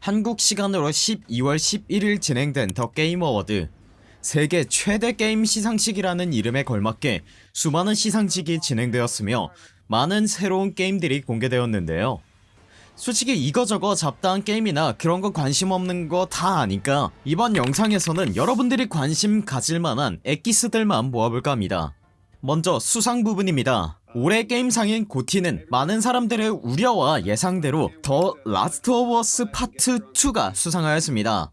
한국 시간으로 12월 11일 진행된 더 게임 어워드. 세계 최대 게임 시상식이라는 이름에 걸맞게 수많은 시상식이 진행되었으며 많은 새로운 게임들이 공개되었는데요. 솔직히 이거저거 잡다한 게임이나 그런거 관심 없는 거 다 아니까 이번 영상에서는 여러분들이 관심 가질만한 엑기스들만 모아볼까 합니다. 먼저 수상 부분입니다 올해 게임상인 GOTY는 많은 사람들의 우려와 예상대로 더 라스트 오브 어스 파트 2가 수상하였습니다.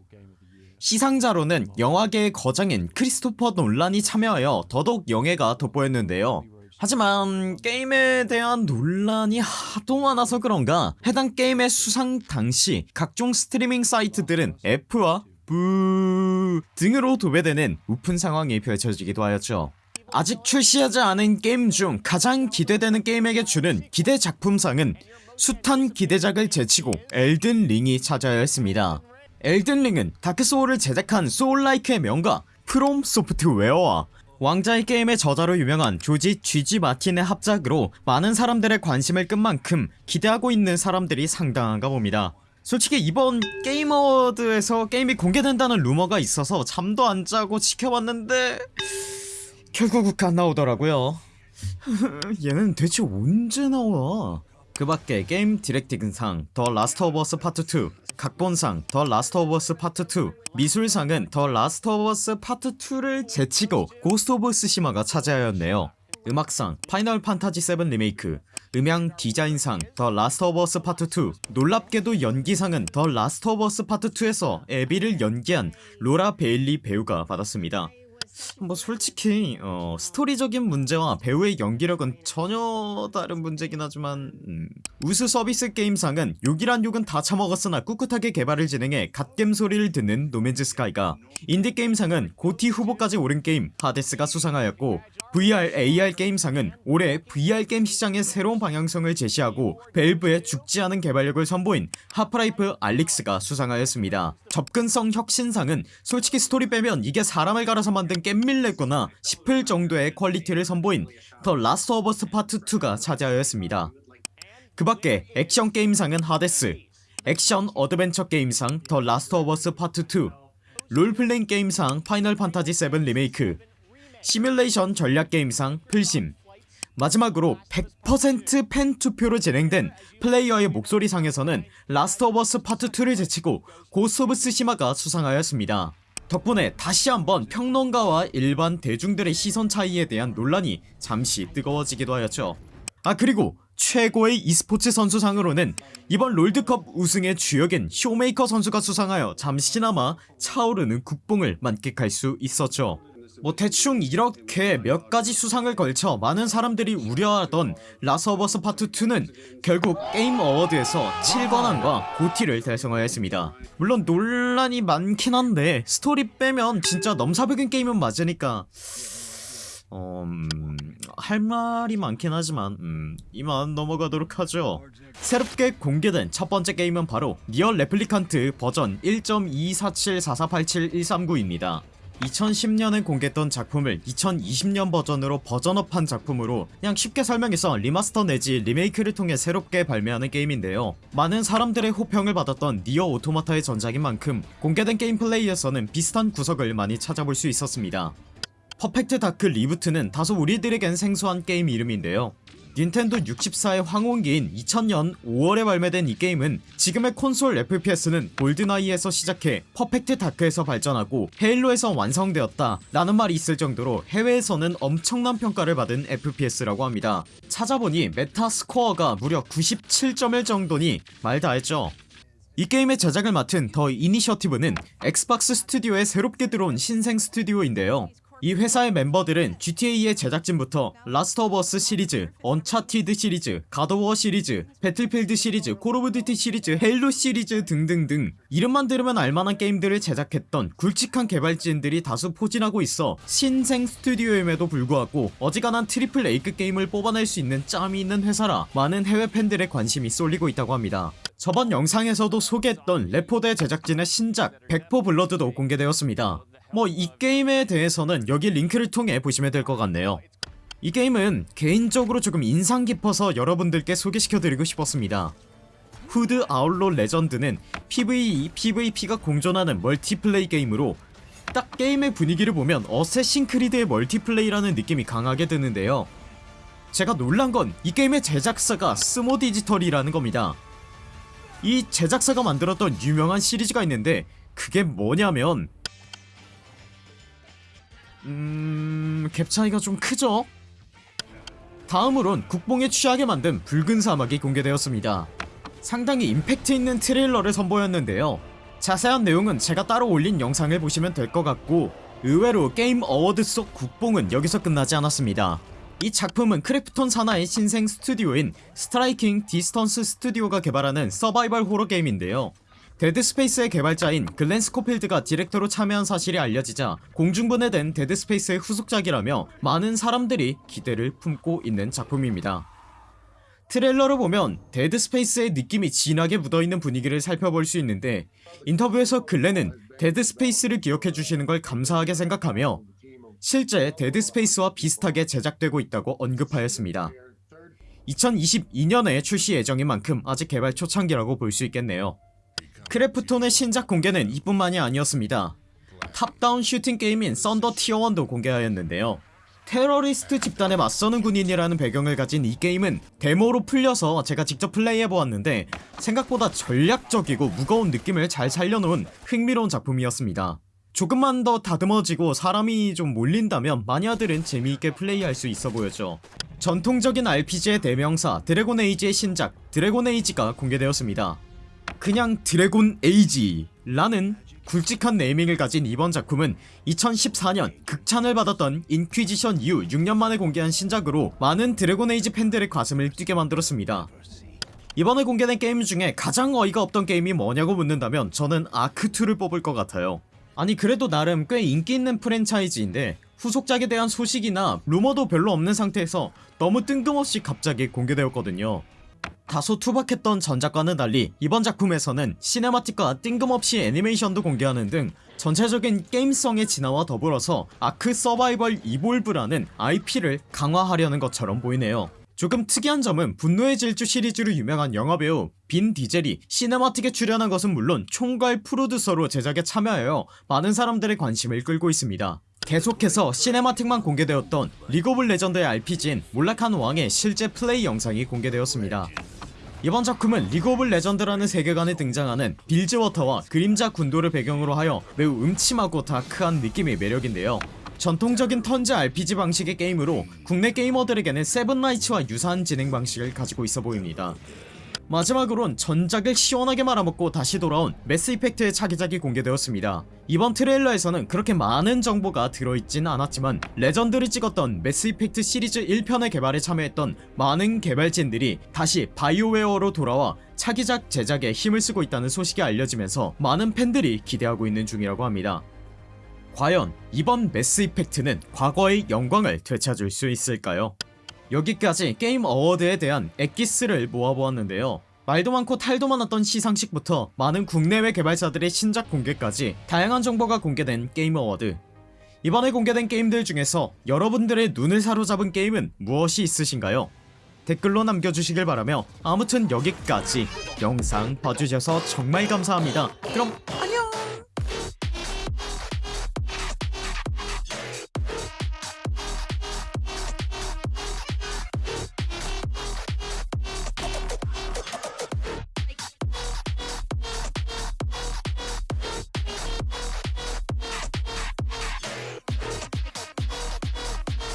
시상자로는 영화계의 거장인 크리스토퍼 놀란이 참여하여 더더욱 영예가 돋보였는데요. 하지만 게임에 대한 논란이 하도 많아서 그런가 해당 게임의 수상 당시 각종 스트리밍 사이트들은 F와 boo 등으로 도배되는 웃픈 상황이 펼쳐지기도 하였죠 아직 출시하지 않은 게임 중 가장 기대되는 게임에게 주는 기대 작품상은 숱한 기대작을 제치고 엘든 링이 차지하여 했습니다. 엘든 링은 다크소울을 제작한 soul-like의 명가 프롬 소프트웨어와 왕좌의 게임의 저자로 유명한 조지 쥐지 마틴의 합작으로 많은 사람들의 관심을 끈 만큼 기대하고 있는 사람들이 상당한가 봅니다. 솔직히 이번 게임 어워드에서 게임이 공개된다는 루머가 있어서 잠도 안 자고 지켜봤는데 결국 안 나오더라고요. 얘는 대체 언제 나와? 그 밖에 게임 directing상 더 라스트 오브 어스 파트 2 각본상 더 라스트 오브 어스 파트 2 미술상은 더 라스트 오브 어스 파트 2를 제치고 고스트 오브 스시마가 차지하였네요. 음악상 파이널 판타지 7 리메이크 음향 디자인상 더 라스트 오브 어스 파트 2 놀랍게도 연기상은 더 라스트 오브 어스 파트 2에서 에비를 연기한 로라 베일리 배우가 받았습니다 뭐 솔직히 어, 스토리적인 문제와 배우의 연기력은 전혀 다른 문제긴 하지만 음. 우수 서비스 게임상은 욕이란 욕은 다 처먹었으나 꿋꿋하게 개발을 진행해 갓겜 소리를 듣는 노맨즈 스카이가 인디게임상은 GOTY 후보까지 오른 게임 하데스가 수상하였고 VR, AR 게임상은 올해 VR 게임 시장의 새로운 방향성을 제시하고 밸브의 죽지 않은 개발력을 선보인 하프라이프 알릭스가 수상하였습니다 접근성 혁신상은 솔직히 스토리 빼면 이게 사람을 갈아서 만든 겜밀레구나 싶을 정도의 퀄리티를 선보인 더 라스트 오브 어스 파트 2가 차지하였습니다. 그 밖에 액션 게임상은 하데스 액션 어드벤처 게임상 더 라스트 오브 어스 파트 2 롤플레잉 게임상 파이널 판타지 7 리메이크 시뮬레이션 전략 게임상 플심 마지막으로 100% 팬투표로 진행된 플레이어의 목소리상에서는 라스트 오브 어스 파트 2를 제치고 고스트 오브 스시마가 수상하였습니다 덕분에 다시 한번 평론가와 일반 대중들의 시선 차이에 대한 논란이 잠시 뜨거워지기도 하였죠. 아 그리고 최고의 e스포츠 선수상으로는 이번 롤드컵 우승의 주역인 쇼메이커 선수가 수상하여 잠시나마 차오르는 국뽕을 만끽할 수 있었죠 뭐 대충 이렇게 몇 가지 수상을 걸쳐 많은 사람들이 우려하던 라스트 오브 어스 파트 2는 결국 게임 어워드에서 7관왕과 GOTY를 달성하였습니다. 물론 논란이 많긴 한데 스토리 빼면 진짜 넘사벽인 게임은 맞으니까 어... 음... 할 말이 많긴 하지만 음... 이만 넘어가도록 하죠. 새롭게 공개된 첫 번째 게임은 바로 니어 레플리칸트 버전 1.2474487-139입니다 2010년에 공개했던 작품을 2020년 버전으로 버전업한 작품으로 그냥 쉽게 설명해서 리마스터 내지 리메이크를 통해 새롭게 발매하는 게임인데요. 많은 사람들의 호평을 받았던 니어 오토마타의 전작인 만큼 공개된 게임 플레이에서는 비슷한 구석을 많이 찾아볼 수 있었습니다 퍼펙트 다크 리부트는 다소 우리들에겐 생소한 게임 이름인데요. 닌텐도 64의 황혼기인 2000년 5월에 발매된 이 게임은 지금의 콘솔 FPS는 골든아이에서 시작해 퍼펙트 다크에서 발전하고 헤일로에서 완성되었다 라는 말이 있을 정도로 해외에서는 엄청난 평가를 받은 FPS라고 합니다. 찾아보니 메타 스코어가 무려 97점일 정도니 말 다했죠? 이 게임의 제작을 맡은 더 이니셔티브는 엑스박스 스튜디오에 새롭게 들어온 신생 스튜디오인데요 이 회사의 멤버들은 GTA의 제작진부터 라스트 오브 어스 시리즈, 언차티드 시리즈, 갓 오브 워 시리즈, 배틀필드 시리즈, 콜 오브 듀티 시리즈, 헤일로 시리즈 등등등 이름만 들으면 알만한 게임들을 제작했던 굵직한 개발진들이 다수 포진하고 있어 신생 스튜디오임에도 불구하고 어지간한 트리플 A급 게임을 뽑아낼 수 있는 짬이 있는 회사라 많은 해외 팬들의 관심이 쏠리고 있다고 합니다. 저번 영상에서도 소개했던 레포데 제작진의 신작 백 4 블러드도 공개되었습니다 뭐 이 게임에 대해서는 여기 링크를 통해 보시면 될 것 같네요. 이 게임은 개인적으로 조금 인상 깊어서 여러분들께 소개시켜드리고 싶었습니다. 후드 아웃로 레전드는 PVE, PVP가 공존하는 멀티플레이 게임으로 딱 게임의 분위기를 보면 어쌔신 크리드의 멀티플레이라는 느낌이 강하게 드는데요. 제가 놀란 건 이 게임의 제작사가 스모 디지털이라는 겁니다. 이 제작사가 만들었던 유명한 시리즈가 있는데 그게 뭐냐면 음... 갭 차이가 좀 크죠? 다음으론 국뽕에 취하게 만든 붉은 사막이 공개되었습니다. 상당히 임팩트 있는 트레일러를 선보였는데요. 자세한 내용은 제가 따로 올린 영상을 보시면 될 것 같고 의외로 게임 어워드 속 국뽕은 여기서 끝나지 않았습니다. 이 작품은 크래프톤 산하의 신생 스튜디오인 스트라이킹 디스턴스 스튜디오가 개발하는 서바이벌 호러 게임인데요 데드스페이스의 개발자인 글렌 스코필드가 디렉터로 참여한 사실이 알려지자 공중분해된 데드스페이스의 후속작이라며 많은 사람들이 기대를 품고 있는 작품입니다. 트레일러를 보면 데드스페이스의 느낌이 진하게 묻어있는 분위기를 살펴볼 수 있는데 인터뷰에서 글렌은 데드스페이스를 기억해주시는 걸 감사하게 생각하며 실제 데드스페이스와 비슷하게 제작되고 있다고 언급하였습니다. 2022년에 출시 예정인 만큼 아직 개발 초창기라고 볼 수 있겠네요 크래프톤의 신작 공개는 이뿐만이 아니었습니다. 탑다운 슈팅 게임인 썬더 티어1도 공개하였는데요. 테러리스트 집단에 맞서는 군인이라는 배경을 가진 이 게임은 데모로 풀려서 제가 직접 플레이해보았는데 생각보다 전략적이고 무거운 느낌을 잘 살려놓은 흥미로운 작품이었습니다. 조금만 더 다듬어지고 사람이 좀 몰린다면 마니아들은 재미있게 플레이할 수 있어 보였죠. 전통적인 RPG의 대명사 드래곤 에이지의 신작 드래곤 에이지가 공개되었습니다 그냥 드래곤 에이지 라는 굵직한 네이밍을 가진 이번 작품은 2014년 극찬을 받았던 인퀴지션 이후 6년 만에 공개한 신작으로 많은 드래곤 에이지 팬들의 가슴을 뛰게 만들었습니다. 이번에 공개된 게임 중에 가장 어이가 없던 게임이 뭐냐고 묻는다면 저는 아크2를 뽑을 것 같아요. 아니 그래도 나름 꽤 인기있는 프랜차이즈인데 후속작에 대한 소식이나 루머도 별로 없는 상태에서 너무 뜬금없이 갑자기 공개되었거든요 다소 투박했던 전작과는 달리 이번 작품에서는 시네마틱과 뜬금없이 애니메이션도 공개하는 등 전체적인 게임성의 진화와 더불어서 아크 서바이벌 이볼브라는 IP를 강화하려는 것처럼 보이네요 조금 특이한 점은 분노의 질주 시리즈로 유명한 영화배우 빈 디젤이 시네마틱에 출연한 것은 물론 총괄 프로듀서로 제작에 참여하여 많은 사람들의 관심을 끌고 있습니다. 계속해서 시네마틱만 공개되었던 리그 오브 레전드의 RPG인 몰락한 왕의 실제 플레이 영상이 공개되었습니다. 이번 작품은 리그 오브 레전드라는 세계관에 등장하는 빌즈워터와 그림자 군도를 배경으로 하여 매우 음침하고 다크한 느낌의 매력인데요 전통적인 턴제 RPG 방식의 게임으로 국내 게이머들에게는 세븐나이츠와 유사한 진행 방식을 가지고 있어 보입니다. 마지막으론 전작을 시원하게 말아먹고 다시 돌아온 매스 이펙트의 차기작이 공개되었습니다. 이번 트레일러에서는 그렇게 많은 정보가 들어있진 않았지만 레전드를 찍었던 매스 이펙트 시리즈 1편의 개발에 참여했던 많은 개발진들이 다시 바이오웨어로 돌아와 차기작 제작에 힘을 쓰고 있다는 소식이 알려지면서 많은 팬들이 기대하고 있는 중이라고 합니다 과연 이번 매스 이펙트는 과거의 영광을 되찾을 수 있을까요? 여기까지 게임 어워드에 대한 엑기스를 모아보았는데요 말도 많고 탈도 많았던 시상식부터 많은 국내외 개발사들의 신작 공개까지 다양한 정보가 공개된 게임 어워드 이번에 공개된 게임들 중에서 여러분들의 눈을 사로잡은 게임은 무엇이 있으신가요? 댓글로 남겨주시길 바라며 아무튼 여기까지 영상 봐주셔서 정말 감사합니다 그럼